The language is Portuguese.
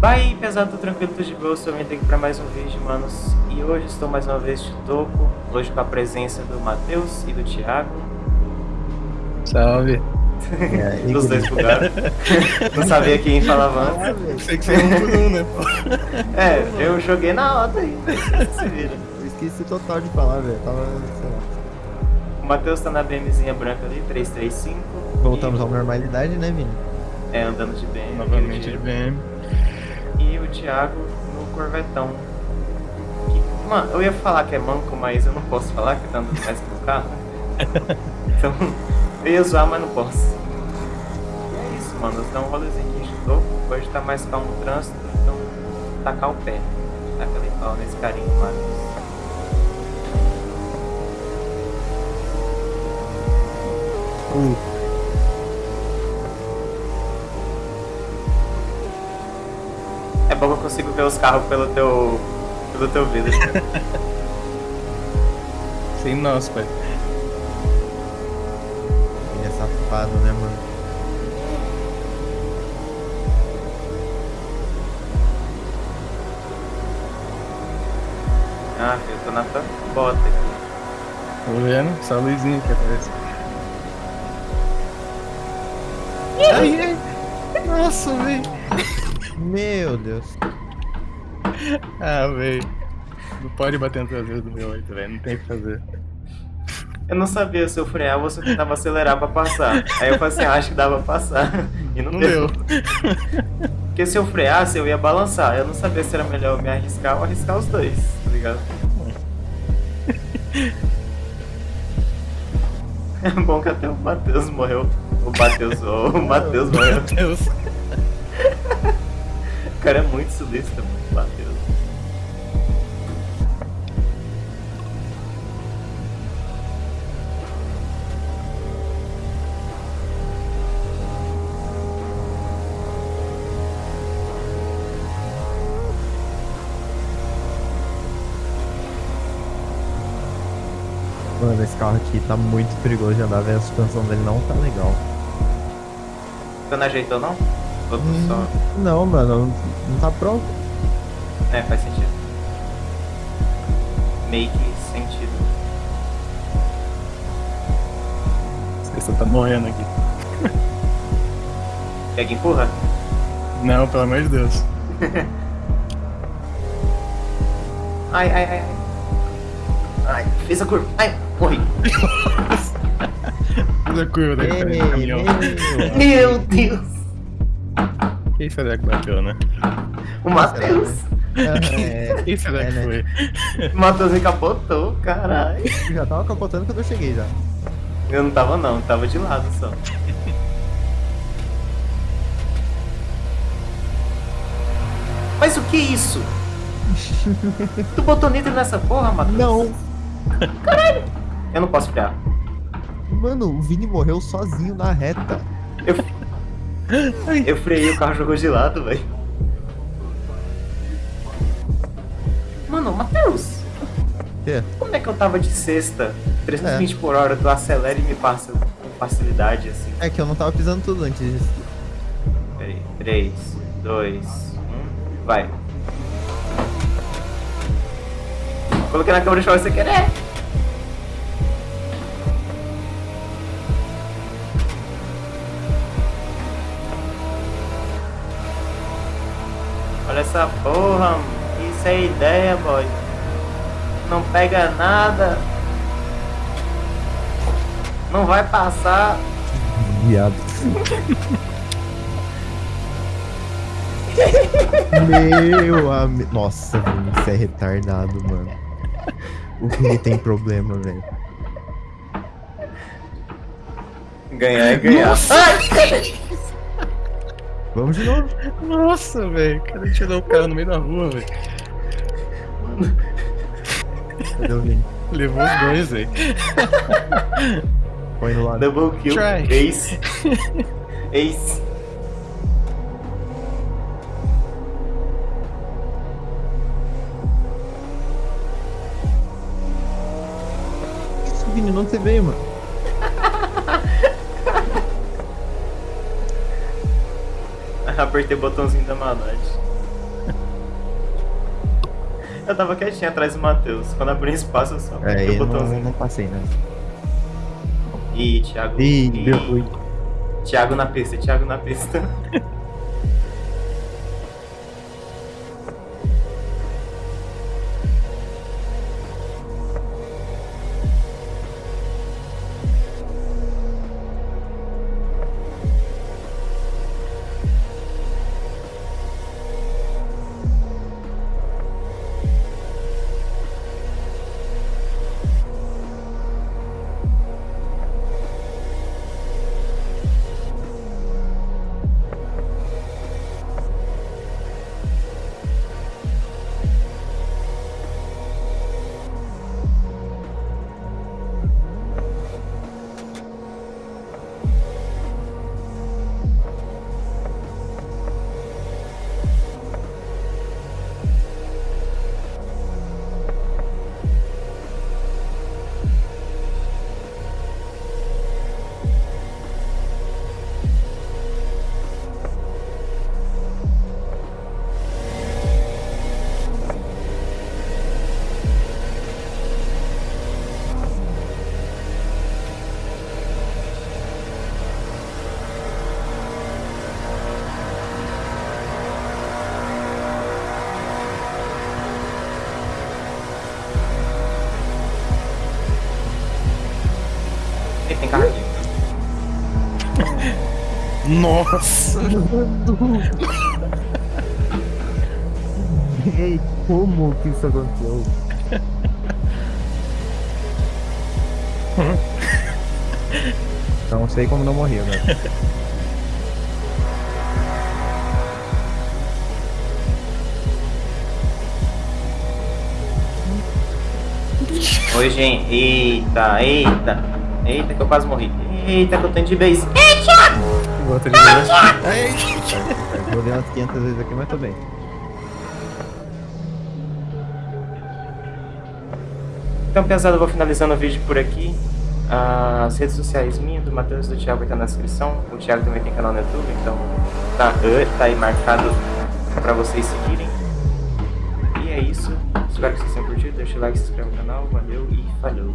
Vai, pesado, tranquilo, tô de boa, sou aqui pra mais um vídeo, manos. E hoje estou mais uma vez de topo, hoje com a presença do Matheus e do Thiago. Salve. É, Os dois bugaram. Não sabia quem falava antes. Sei que foi um por um, né? É, eu joguei na hora aí. Se vira. Eu esqueci total de falar, velho. Tava, sei lá. O Matheus tá na BMzinha branca ali, 335. Voltamos e... à normalidade, né, Vini? É, andando de BM. Novamente de BM. E o Thiago no Corvetão. Que, mano, eu ia falar que é manco, mas eu não posso falar que tá andando mais que o carro. Então, eu ia zoar, mas não posso. E é isso, mano. Dá um rolezinho aqui de topo. Hoje tá mais calmo o trânsito, então tacar o pé. Taca ali pau nesse carinho, mano. Uh. Consigo ver os carros pelo teu. pelo teu vidro. Sem nós, pai. Ele é safado, né, mano? Ah, eu tô na tua bota aqui. Tô vendo? Só a luzinha que aparece. Ai, ai. Nossa, velho. Meu Deus. Ah, velho. Não pode bater no traseiro do meu 8, velho. Não tem o que fazer. Eu não sabia se eu freava ou se eu tentava acelerar pra passar. Aí eu falei assim, ah, acho que dava pra passar. E não, Não deu. deu. Porque se eu freasse, eu ia balançar. Eu não sabia se era melhor me arriscar ou arriscar os dois, tá ligado? É bom que até o Matheus morreu. O Matheus, o Matheus morreu. O cara é muito sulista, mano. Mano, esse carro aqui tá muito perigoso de andar, velho. A suspensão dele não tá legal. Você não ajeitou, não? Hum, só... Não, mano, não, não tá pronto. É, faz sentido. Make sentido. Você tá morrendo aqui. Quer que empurra? Não, pelo amor de Deus. Ai, ai, ai, ai. Ai, fez a curva. Ai, a curva da Ei, caminhão. meu. Meu Deus. Quem será que bateu, né? O Matheus. É, Quem será É, que né? foi? O Matheus me capotou, caralho. eu já tava capotando quando eu cheguei já. Eu não tava não, tava de lado só. Mas o que é isso? tu botou nitro nessa porra, Matheus? Não! Eu não posso frear. Mano, o Vini morreu sozinho na reta. Eu, eu freiei o carro jogou de lado, velho. Mano, Matheus, Quê? como é que eu tava de sexta? 320 por hora, tu acelera e me passa com facilidade assim. É que eu não tava pisando tudo antes disso. Peraí, 3, 2, 1, vai. Coloquei na câmera de choque sem querer. Olha essa porra, mano. isso é ideia, boy. Não pega nada. Não vai passar. Viado. Meu amigo. Nossa, Vini, você é retardado, mano. O Vini tem problema, velho. Ganhar é ganhar. Ai! Vamos de novo. Nossa, velho. O cara tirou o cara no meio da rua, velho. Cadê o Vini? Levou os dois, velho. Põe no lado. Double kill. Try. Ace. Ace. Vini, não você veio, mano. Apertei o botãozinho da maldade. Eu tava quietinho atrás do Matheus. Quando abri espaço, eu só é, apertei é, o botãozinho. Não, não passei, né? Ih, Thiago. Ih, ruim. Thiago na pista, Thiago na pista. Nossa! Ei, como que isso aconteceu? Não sei como não morri agora. Oi, gente. Eita, eita. Eita, que eu quase morri. Eita, que eu tenho de vez. De novo. Vou ler umas 500 vezes aqui, mas tô bem. Então, pesado, eu vou finalizando o vídeo por aqui. As redes sociais minhas, do Matheus e do Thiago vai estar na descrição. O Thiago também tem canal no YouTube, então tá, eh, tá aí marcado pra vocês seguirem. E é isso. Espero que vocês tenham curtido. Deixa o like, se inscreve no canal. Valeu e falou.